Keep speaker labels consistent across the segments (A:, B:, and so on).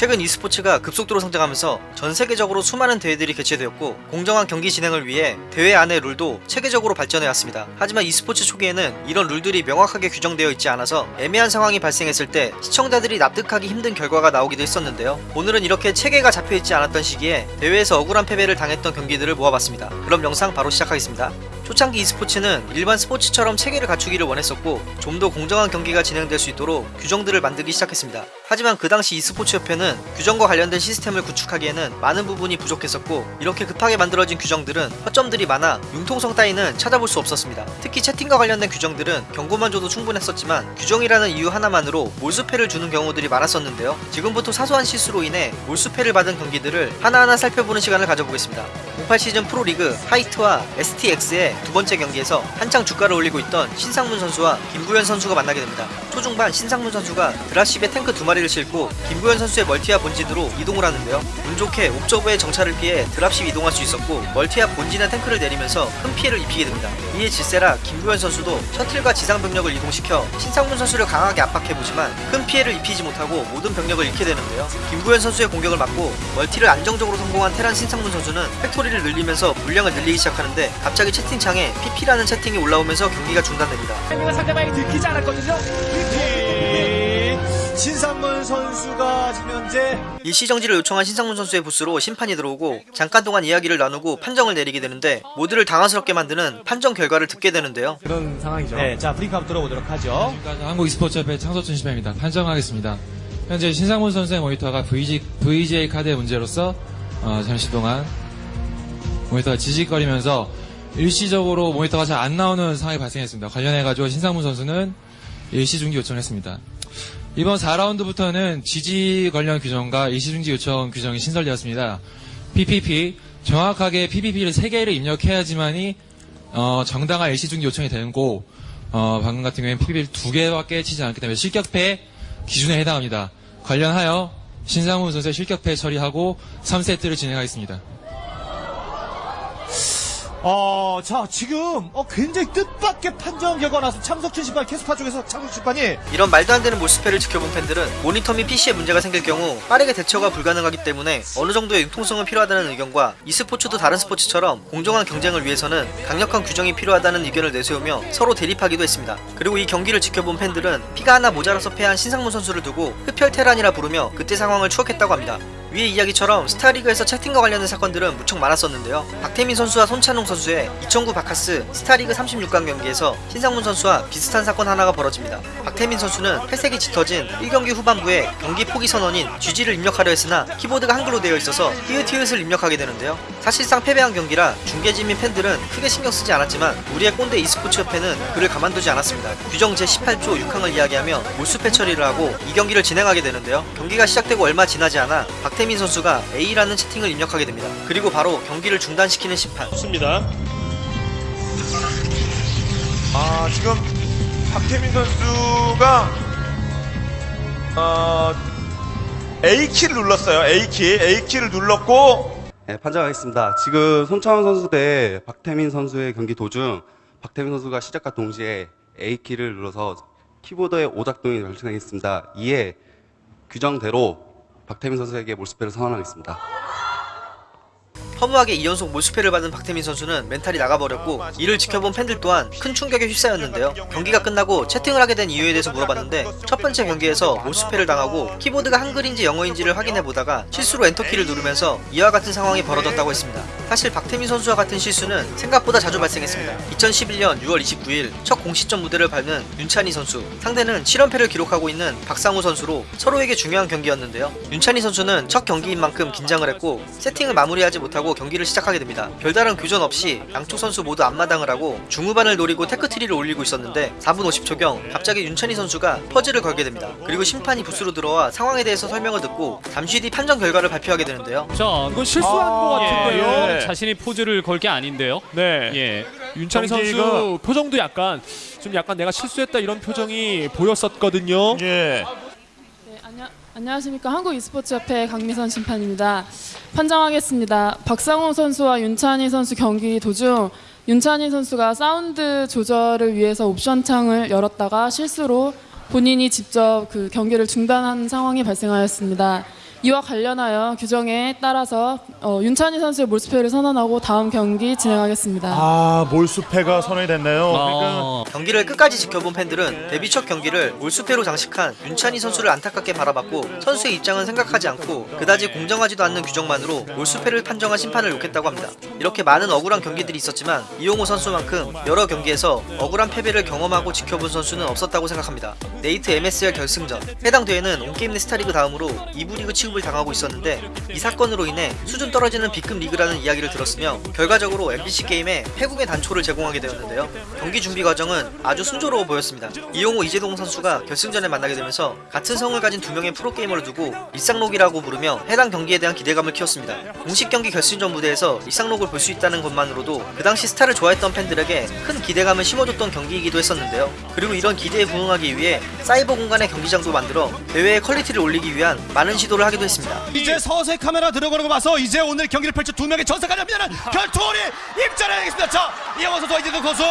A: 최근 e스포츠가 급속도로 성장하면서 전 세계적으로 수많은 대회들이 개최되었고 공정한 경기 진행을 위해 대회 안의 룰도 체계적으로 발전해왔습니다. 하지만 e스포츠 초기에는 이런 룰들이 명확하게 규정되어 있지 않아서 애매한 상황이 발생했을 때 시청자들이 납득하기 힘든 결과가 나오기도 했었는데요. 오늘은 이렇게 체계가 잡혀있지 않았던 시기에 대회에서 억울한 패배를 당했던 경기들을 모아봤습니다. 그럼 영상 바로 시작하겠습니다. 초창기 e스포츠는 일반 스포츠처럼 체계를 갖추기를 원했었고 좀 더 공정한 경기가 진행될 수 있도록 규정들을 만들기 시작했습니다. 하지만 그 당시 e스포츠 협회는 규정과 관련된 시스템을 구축하기에는 많은 부분이 부족했었고 이렇게 급하게 만들어진 규정들은 허점들이 많아 융통성 따위는 찾아볼 수 없었습니다. 특히 채팅과 관련된 규정들은 경고만 줘도 충분했었지만 규정이라는 이유 하나만으로 몰수패를 주는 경우들이 많았었는데요. 지금부터 사소한 실수로 인해 몰수패를 받은 경기들을 하나하나 살펴보는 시간을 가져보겠습니다. 08 시즌 프로리그 하이트와 STX의 두 번째 경기에서 한창 주가를 올리고 있던 신상문 선수와 김구현 선수가 만나게 됩니다. 초중반 신상문 선수가 드라십에 탱크 두 마리 를 싣고 김구현 선수의 멀티아 본진으로 이동을 하는데요. 운 좋게 옵저버의 정찰을 피해 드랍십 이동할 수 있었고 멀티아 본진에 탱크를 내리면서 큰 피해를 입히게 됩니다. 이에 질세라 김구현 선수도 셔틀과 지상 병력을 이동시켜 신상문 선수를 강하게 압박해보지만 큰 피해를 입히지 못하고 모든 병력을 잃게 되는데요. 김구현 선수의 공격을 막고 멀티를 안정적으로 성공한 테란 신상문 선수는 factory를 늘리면서 물량을 늘리기 시작하는데 갑자기 채팅창에 PP라는 채팅이 올라오면서 경기가 중단됩니다.
B: 상대방이 들키지 않았거든요. 이 신상문 선수가 지금 현재
A: 일시정지를 요청한 신상문 선수의 부스로 심판이 들어오고 잠깐 동안 이야기를 나누고 판정을 내리게 되는데 모두를 당황스럽게 만드는 판정 결과를 듣게 되는데요.
B: 그런 상황이죠. 네, 자 브리핑 한번 들어보도록 하죠.
C: 지금까지 한국 e스포츠협회 창소춘 심입니다 판정하겠습니다. 현재 신상문 선수의 모니터가 VG, VGA 카드의 문제로서 어, 잠시 동안 모니터가 지직거리면서 일시적으로 모니터가 잘 안 나오는 상황이 발생했습니다. 관련해가지고 신상문 선수는 일시 중지 요청했습니다. 이번 4라운드부터는 지지 관련 규정과 일시 중지 요청 규정이 신설되었습니다. PPP 정확하게 PPP를 3개를 입력해야지만이 어, 정당한 일시 중지 요청이 되는 고 어, 방금 같은 경우에는 PPP를 2개밖에 치지 않기 때문에 실격패 기준에 해당합니다. 관련하여 신상훈 선수의 실격패 처리하고 3세트를 진행하겠습니다.
B: 어, 자 지금 어, 굉장히 뜻밖의 판정 결과 나서 참석준 심판 캐스파 쪽에서 참석준 심판이
A: 이런 말도 안 되는 몰수패를 지켜본 팬들은 모니터 및 PC에 문제가 생길 경우 빠르게 대처가 불가능하기 때문에 어느 정도의 융통성은 필요하다는 의견과 e스포츠도 다른 스포츠처럼 공정한 경쟁을 위해서는 강력한 규정이 필요하다는 의견을 내세우며 서로 대립하기도 했습니다. 그리고 이 경기를 지켜본 팬들은 피가 하나 모자라서 패한 신상문 선수를 두고 흡혈 테란이라 부르며 그때 상황을 추억했다고 합니다. 위의 이야기처럼 스타리그에서 채팅과 관련된 사건들은 무척 많았었는데요. 박태민 선수와 손찬웅 선수의 2009 바카스 스타리그 36강 경기에서 신상문 선수와 비슷한 사건 하나가 벌어집니다. 박태민 선수는 회색이 짙어진 1경기 후반부에 경기 포기 선언인 GG를 입력하려 했으나 키보드가 한글로 되어 있어서 히읗히읗을 입력하게 되는데요. 사실상 패배한 경기라 중계진 및 팬들은 크게 신경 쓰지 않았지만 우리의 꼰대 e스포츠 협회는 그를 가만두지 않았습니다. 규정 제18조 6항을 이야기하며 몰수패 처리를 하고 이 경기를 진행하게 되는데요. 경기가 시작되고 얼마 지나지 않아 박태민 선수가 A라는 채팅을 입력하게 됩니다. 그리고 바로 경기를 중단시키는 심판.
D: 좋습니다. 아 지금 박태민 선수가 어, A 키를 눌렀어요. A 키, A 키를 눌렀고
E: 네, 판정하겠습니다. 지금 손창원 선수 대 박태민 선수의 경기 도중 박태민 선수가 시작과 동시에 A키를 눌러서 키보드의 오작동이 발생했습니다. 이에 규정대로 박태민 선수에게 몰수패를 선언하겠습니다.
A: 허무하게 2연속 몰수패를 받은 박태민 선수는 멘탈이 나가버렸고 이를 지켜본 팬들 또한 큰 충격에 휩싸였는데요. 경기가 끝나고 채팅을 하게 된 이유에 대해서 물어봤는데 첫 번째 경기에서 몰수패를 당하고 키보드가 한글인지 영어인지를 확인해 보다가 실수로 엔터키를 누르면서 이와 같은 상황이 벌어졌다고 했습니다. 사실 박태민 선수와 같은 실수는 생각보다 자주 발생했습니다. 2011년 6월 29일 첫 공식전 무대를 밟는 윤찬희 선수 상대는 7연패를 기록하고 있는 박상우 선수로 서로에게 중요한 경기였는데요. 윤찬희 선수는 첫 경기인 만큼 긴장을 했고 세팅을 마무리하지 못하고 경기를 시작하게 됩니다. 별다른 교전 없이 양쪽 선수 모두 앞마당을 하고 중후반을 노리고 tech tree를 올리고 있었는데 4분 50초경 갑자기 윤찬희 선수가 pause를 걸게 됩니다. 그리고 심판이 부스로 들어와 상황에 대해서 설명을 듣고 잠시 뒤 판정 결과를 발표하게 되는데요.
F: 자,
B: 이거 실수한
D: 아,
B: 것 같은데요.
D: 예.
F: 자신이 포즈를 걸 게 아닌데요.
B: 네.
F: 예.
G: 윤찬희
D: 경기가-
G: 선수 표정도 약간 좀 약간 내가 실수했다 이런 표정이 보였었거든요.
D: 예.
H: 네, 안녕, 안녕하십니까 한국 e스포츠협회 강미선 심판입니다. 판정하겠습니다. 박상호 선수와 윤찬희 선수 경기 도중 윤찬희 선수가 사운드 조절을 위해서 옵션 창을 열었다가 실수로 본인이 직접 그 경기를 중단한 상황이 발생하였습니다. 이와 관련하여 규정에 따라서 어, 윤찬희 선수의 몰수패를 선언하고 다음 경기 진행하겠습니다.
B: 아 몰수패가 선언이 됐네요. 그러니까
F: 어,
A: 경기를 끝까지 지켜본 팬들은 데뷔 첫 경기를 올수패로 장식한 윤찬희 선수를 안타깝게 바라봤고 선수의 입장은 생각하지 않고 그다지 공정하지도 않는 규정만으로 올수패를 판정한 심판을 욕했다고 합니다. 이렇게 많은 억울한 경기들이 있었지만 이용호 선수만큼 여러 경기에서 억울한 패배를 경험하고 지켜본 선수는 없었다고 생각합니다. 네이트 MSL 결승전 해당 대회는 온게임넷 스타리그 다음으로 2부 리그 취급을 당하고 있었는데 이 사건으로 인해 수준 떨어지는 B급 리그라는 이야기를 들었으며 결과적으로 MBC 게임의 폐국의 단초를 제공하게 되었는데요. 경기 준비 과정은 아주 순조로워 보였습니다. 이영호 이재동 선수가 결승전에 만나게 되면서 같은 성을 가진 두 명의 프로게이머를 두고 리쌍록이라고 부르며 해당 경기에 대한 기대감을 키웠습니다. 공식 경기 결승전 무대에서 리쌍록을 볼 수 있다는 것만으로도 그 당시 스타를 좋아했던 팬들에게 큰 기대감을 심어줬던 경기이기도 했었는데요. 그리고 이런 기대에 부응하기 위해 사이버 공간의 경기장도 만들어 대회의 퀄리티를 올리기 위한 많은 시도를 하기도 했습니다.
B: 이제 서서히 카메라 들어가는 거 봐서 이제 오늘 경기를 펼쳐 두 명의 전사가려면 결투원에 입장해야겠습니다. 자 이영호 선수와 이재동 선수.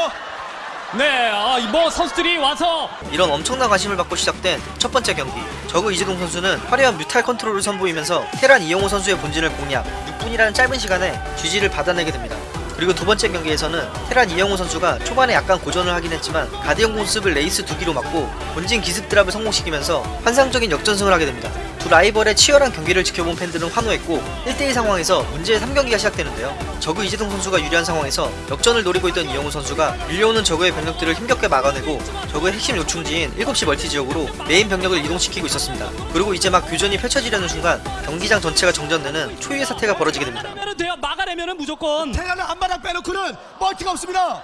F: 네, 아, 뭐 선수들이 와서
A: 이런 엄청난 관심을 받고 시작된 첫 번째 경기. 저그 이재동 선수는 화려한 뮤탈 컨트롤을 선보이면서 테란 이영호 선수의 본진을 공략 6분이라는 짧은 시간에 GG를 받아내게 됩니다. 그리고 두 번째 경기에서는 테란 이영호 선수가 초반에 약간 고전을 하긴 했지만 가디언 공습을 레이스 두 기로 막고 본진 기습 드랍을 성공시키면서 환상적인 역전승을 하게 됩니다 두 라이벌의 치열한 경기를 지켜본 팬들은 환호했고 1대1 상황에서 문제의 3경기가 시작되는데요 저그 이재동 선수가 유리한 상황에서 역전을 노리고 있던 이영호 선수가 밀려오는 저그의 병력들을 힘겹게 막아내고 저그의 핵심 요충지인 7시 멀티 지역으로 메인 병력을 이동시키고 있었습니다. 그리고 이제 막 교전이 펼쳐지려는 순간 경기장 전체가 정전되는 초유의 사태가 벌어지게 됩니다.
F: 막아내면 돼요. 무조건
B: 테란을 한 바닥 빼놓고는 멀티가 없습니다.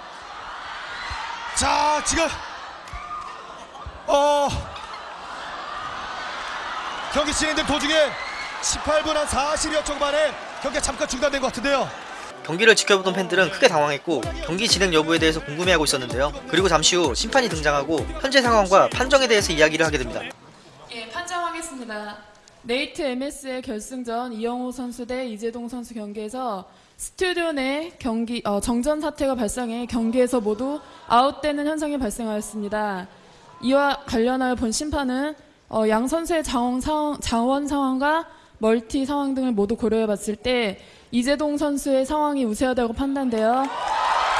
B: 자 지금 어 경기 진행된 도중에 18분 한 40여 초 만에 경기가 잠깐 중단된 것 같은데요.
A: 경기를 지켜보던 팬들은 크게 당황했고 경기 진행 여부에 대해서 궁금해하고 있었는데요. 그리고 잠시 후 심판이 등장하고 현재 상황과 판정에 대해서 이야기를 하게 됩니다.
H: 예, 판정하겠습니다. 네이트 MSL 결승전 이영호 선수 대 이재동 선수 경기에서 스튜디오 내 경기 어, 정전 사태가 발생해 경기에서 모두 아웃되는 현상이 발생하였습니다. 이와 관련하여 본 심판은 어, 양 선수의 자원 상황, 자원 상황과 멀티 상황 등을 모두 고려해봤을 때 이재동 선수의 상황이 우세하다고 판단되어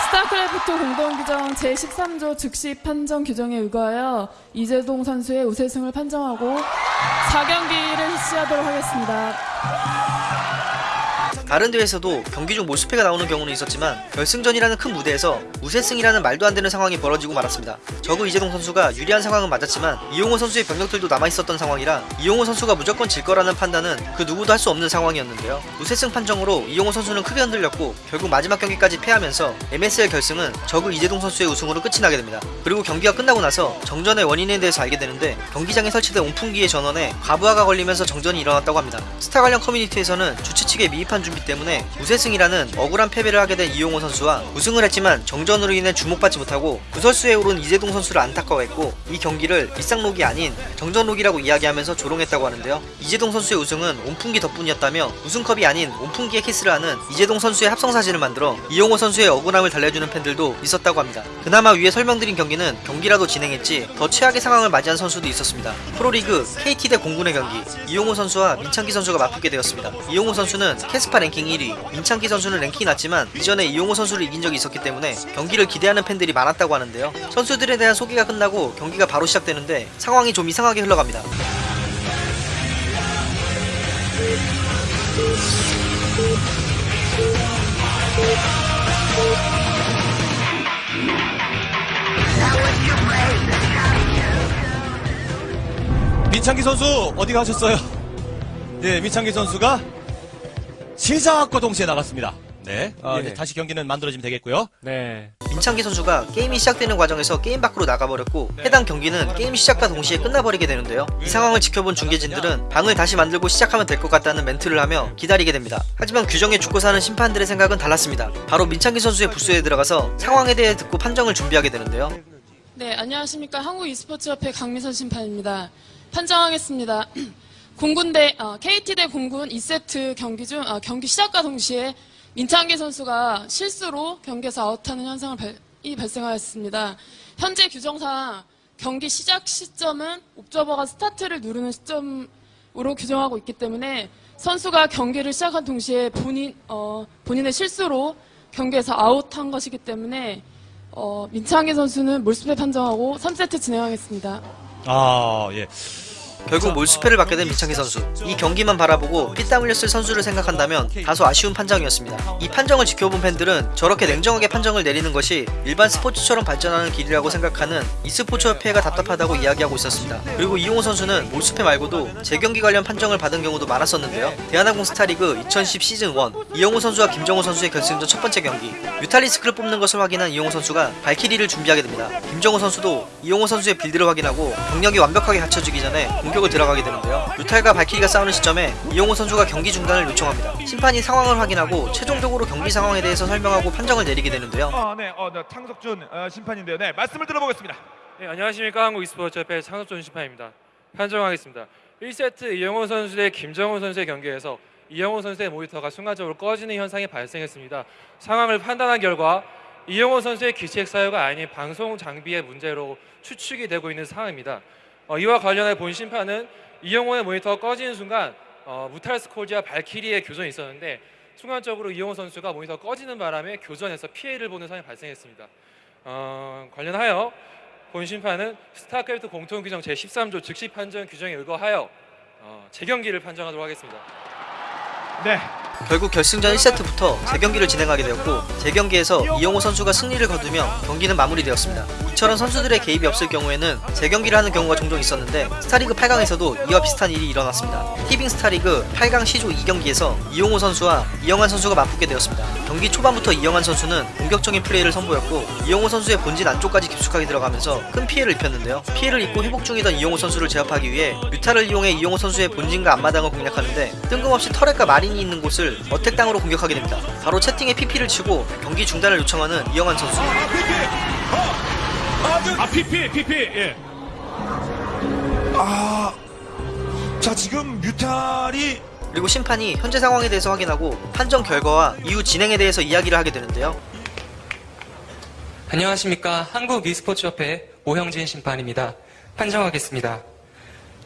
H: 스타크래프트 공동규정 제13조 즉시 판정 규정에 의거하여 이재동 선수의 우세승을 판정하고 4경기를 실시하도록 하겠습니다.
A: 다른 대회에서도 경기 중 몰수패가 나오는 경우는 있었지만 결승전이라는 큰 무대에서 우세승이라는 말도 안 되는 상황이 벌어지고 말았습니다. 저그 이재동 선수가 유리한 상황은 맞았지만 이용호 선수의 병력들도 남아있었던 상황이라 이용호 선수가 무조건 질 거라는 판단은 그 누구도 할 수 없는 상황이었는데요. 우세승 판정으로 이용호 선수는 크게 흔들렸고 결국 마지막 경기까지 패하면서 MSL 결승은 저그 이재동 선수의 우승으로 끝이 나게 됩니다. 그리고 경기가 끝나고 나서 정전의 원인에 대해서 알게 되는데 경기장에 설치된 온풍기의 전원에 과부하가 걸리면서 정전이 일어났다고 합니다. 스타 관련 커뮤니티에서는 주최 측의 미흡한 준비 때문에 우세승이라는 억울한 패배를 하게 된 이용호 선수와 우승을 했지만 정전으로 인해 주목받지 못하고 구설수에 오른 이재동 선수를 안타까워했고 이 경기를 일상록이 아닌 정전록이라고 이야기하면서 조롱했다고 하는데요. 이재동 선수의 우승은 온풍기 덕분이었다며 우승컵이 아닌 온풍기에 키스를 하는 이재동 선수의 합성 사진을 만들어 이용호 선수의 억울함을 달래주는 팬들도 있었다고 합니다. 그나마 위에 설명드린 경기는 경기라도 진행했지 더 최악의 상황을 맞이한 선수도 있었습니다. 프로리그 KT 대 공군의 경기 이용호 선수와 민창기 선수가 맞붙게 되었습니다. 이용호 선수는 캐스파 랭킹 1위, 민창기 선수는 랭킹이 낮지만 이전에 이용호 선수를 이긴 적이 있었기 때문에 경기를 기대하는 팬들이 많았다고 하는데요. 선수들에 대한 소개가 끝나고 경기가 바로 시작되는데 상황이 좀 이상하게 흘러갑니다.
B: 민창기 선수 어디 가셨어요? 네, 민창기 선수가 시작과 동시에 나갔습니다. 네, 어,
G: 예.
B: 이제 다시 경기는 만들어지면 되겠고요.
G: 네.
A: 민창기 선수가 게임이 시작되는 과정에서 게임 밖으로 나가버렸고 해당 경기는 게임 시작과 동시에 끝나버리게 되는데요. 이 상황을 지켜본 중계진들은 방을 다시 만들고 시작하면 될 것 같다는 멘트를 하며 기다리게 됩니다. 하지만 규정에 죽고 사는 심판들의 생각은 달랐습니다. 바로 민창기 선수의 부스에 들어가서 상황에 대해 듣고 판정을 준비하게 되는데요.
H: 네, 안녕하십니까. 한국 e스포츠협회 강미선 심판입니다. 판정하겠습니다. 공군 대 어, KT 대 공군 2세트 경기 중 어, 경기 시작과 동시에 민창기 선수가 실수로 경기에서 아웃하는 현상을 발, 이 발생하였습니다. 현재 규정상 경기 시작 시점은 옵저버가 스타트를 누르는 시점으로 규정하고 있기 때문에 선수가 경기를 시작한 동시에 본인 어, 본인의 실수로 경기에서 아웃한 것이기 때문에 어, 민창기 선수는 몰수패 판정하고 3세트 진행하겠습니다.
B: 아, 예.
A: 결국 몰수패를 받게 된 민창기 선수. 이 경기만 바라보고 피땀 흘렸을 선수를 생각한다면 다소 아쉬운 판정이었습니다. 이 판정을 지켜본 팬들은 저렇게 냉정하게 판정을 내리는 것이 일반 스포츠처럼 발전하는 길이라고 생각하는 e스포츠 협회가 답답하다고 이야기하고 있었습니다. 그리고 이용호 선수는 몰수패 말고도 재경기 관련 판정을 받은 경우도 많았었는데요. 대한항공 스타리그 2010 시즌 1 이용호 선수와 김정호 선수의 결승전 첫 번째 경기 뮤탈리스크를 뽑는 것을 확인한 이용호 선수가 발키리를 준비하게 됩니다. 김정호 선수도 이용호 선수의 빌드를 확인하고 경력이 완벽하게 갖춰지기 전에 공격 을 들어가게 되는데요. 뮤탈과 발키리가 싸우는 시점에 이용호 선수가 경기 중단을 요청합니다. 심판이 상황을 확인하고 최종적으로 경기 상황에 대해서 설명하고 판정을 내리게 되는데요.
D: 아, 네, 어, 네, 창석준 어, 심판인데요. 네, 말씀을 들어보겠습니다.
I: 네, 안녕하십니까 한국 e스포츠협회 창섭준 심판입니다. 판정하겠습니다. 1세트 이영호 선수 대 김정호 선수의 경기에서 이영호 선수의 모니터가 순간적으로 꺼지는 현상이 발생했습니다. 상황을 판단한 결과 이영호 선수의 기책 사유가 아닌 방송 장비의 문제로 추측이 되고 있는 상황입니다. 어, 이와 관련해 본 심판은 이영호의 모니터가 꺼지는 순간 어, 무탈스콜지와 발키리의 교전이 있었는데 순간적으로 이영호 선수가 모니터가 꺼지는 바람에 교전에서 피해를 보는 상황이 발생했습니다. 어, 관련하여 본 심판은 스타크래프트 공통규정 제13조 즉시 판정 규정에 의거하여 어, 재경기를 판정하도록 하겠습니다.
D: 네,
A: 결국 결승전 1세트부터 재경기를 진행하게 되었고 재경기에서 이영호 선수가 승리를 거두며 경기는 마무리되었습니다. 이처럼 선수들의 개입이 없을 경우에는 재경기를 하는 경우가 종종 있었는데 스타리그 8강에서도 이와 비슷한 일이 일어났습니다. 티빙 스타리그 8강 C조 2경기에서 이영호 선수와 이영환 선수가 맞붙게 되었습니다. 경기 초반부터 이영환 선수는 공격적인 플레이를 선보였고 이영호 선수의 본진 안쪽까지 깊숙하게 들어가면서 큰 피해를 입혔는데요. 피해를 입고 회복 중이던 이영호 선수를 제압하기 위해 뮤탈을 이용해 이영호 선수의 본진과 앞마당을 공략하는데 뜬금없이 터렛과 마린이 있는 곳을 attack 땅으로 공격하게 됩니다. 바로 채팅에 PP를 치고 경기 중단을 요청하는 이영환 선수.
G: 아 PP PP 예.
D: 아, 자 지금 뮤탈이
A: 그리고 심판이 현재 상황에 대해서 확인하고 판정 결과와 이후 진행에 대해서 이야기를 하게 되는데요.
J: 안녕하십니까. 한국 e스포츠협회 오형진 심판입니다. 판정하겠습니다.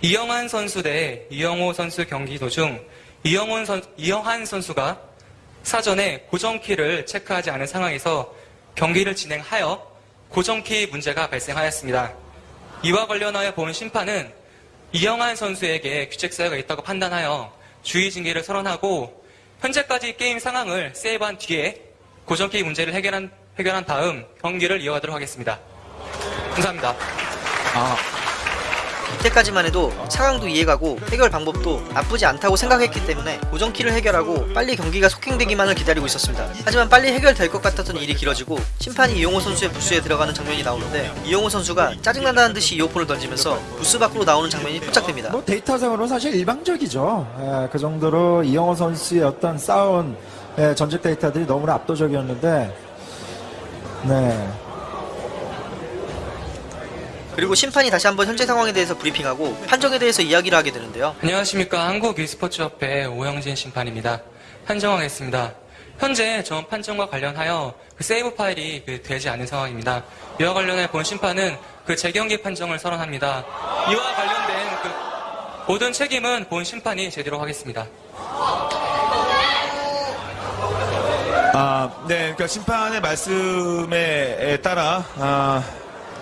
J: 이영환 선수 대 이영호 선수 경기 도중 이영훈 선, 이영한 선수가 사전에 고정키를 체크하지 않은 상황에서 경기를 진행하여 고정키 문제가 발생하였습니다. 이와 관련하여 본 심판은 이영한 선수에게 규책 사유가 있다고 판단하여 주의 징계를 선언하고 현재까지 게임 상황을 세이브한 뒤에 고정키 문제를 해결한, 해결한 다음 경기를 이어가도록 하겠습니다. 감사합니다.
A: 이때까지만 해도 상황도 이해가고 해결 방법도 나쁘지 않다고 생각했기 때문에 고정키를 해결하고 빨리 경기가 속행되기만을 기다리고 있었습니다. 하지만 빨리 해결될 것 같았던 일이 길어지고 심판이 이용호 선수의 부스에 들어가는 장면이 나오는데 이용호 선수가 짜증난다는 듯이 이어폰을 던지면서 부스 밖으로 나오는 장면이 포착됩니다.
K: 뭐 데이터상으로는 사실 일방적이죠. 예, 그 정도로 이영호 선수의 어떤 싸운 예, 전직 데이터들이 너무나 압도적이었는데, 네.
A: 그리고 심판이 다시 한번 현재 상황에 대해서 브리핑하고 판정에 대해서 이야기를 하게 되는데요.
J: 안녕하십니까. 한국 e스포츠협회 오영진 심판입니다. 판정하겠습니다. 현재 전 판정과 관련하여 그 세이브 파일이 그 되지 않은 상황입니다. 이와 관련해 본 심판은 그 재경기 판정을 선언합니다. 이와 관련된 그 모든 책임은 본 심판이 제대로 하겠습니다.
D: 아, 네, 그러니까 심판의 말씀에 따라 아,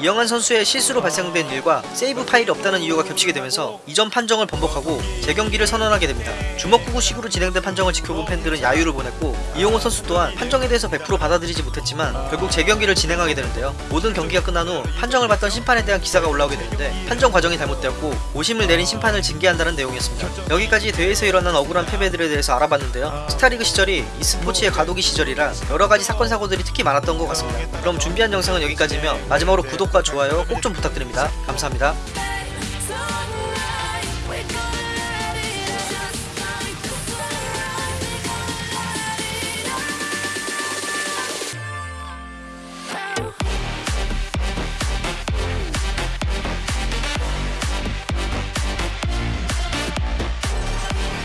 A: 이영환 선수의 실수로 발생된 일과 세이브 파일이 없다는 이유가 겹치게 되면서 이전 판정을 번복하고 재경기를 선언하게 됩니다. 주먹구구식으로 진행된 판정을 지켜본 팬들은 야유를 보냈고 이용호 선수 또한 판정에 대해서 100% 받아들이지 못했지만 결국 재경기를 진행하게 되는데요. 모든 경기가 끝난 후 판정을 받던 심판에 대한 기사가 올라오게 되는데 판정 과정이 잘못되었고 오심을 내린 심판을 징계한다는 내용이었습니다. 여기까지 대회에서 일어난 억울한 패배들에 대해서 알아봤는데요. 스타리그 시절이 e스포츠의 과도기 시절이라 여러가지 사건 사고들이 특히 많았던 것 같습니다. 그럼 준비한 영상은 여기까지며 마지막으로 구독과 좋아요 꼭 좀 부탁드립니다. 감사합니다.